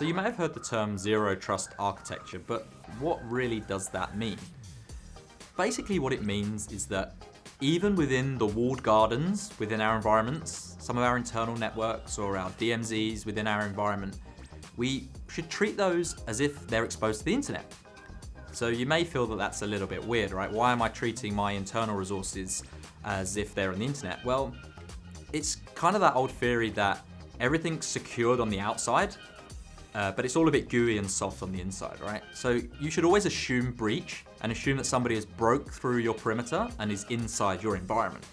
So you may have heard the term zero trust architecture, but what really does that mean? Basically what it means is that even within the walled gardens within our environments, some of our internal networks or our DMZs within our environment, we should treat those as if they're exposed to the internet. So you may feel that that's a little bit weird, right? Why am I treating my internal resources as if they're on the internet? Well, it's kind of that old theory that everything's secured on the outside, uh, but it's all a bit gooey and soft on the inside, right? So you should always assume breach and assume that somebody has broke through your perimeter and is inside your environment.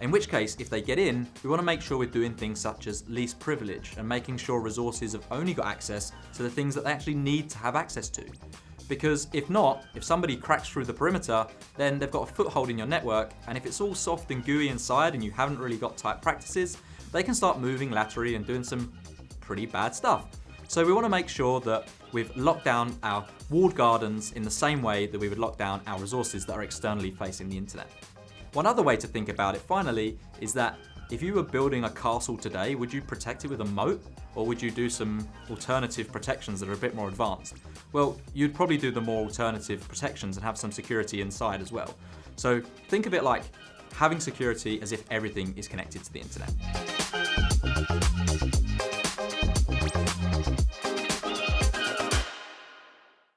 In which case, if they get in, we want to make sure we're doing things such as least privilege and making sure resources have only got access to the things that they actually need to have access to. Because if not, if somebody cracks through the perimeter, then they've got a foothold in your network, and if it's all soft and gooey inside and you haven't really got tight practices, they can start moving laterally and doing some pretty bad stuff. So we want to make sure that we've locked down our walled gardens in the same way that we would lock down our resources that are externally facing the internet. One other way to think about it finally is that if you were building a castle today, would you protect it with a moat or would you do some alternative protections that are a bit more advanced? Well, you'd probably do the more alternative protections and have some security inside as well. So think of it like having security as if everything is connected to the internet.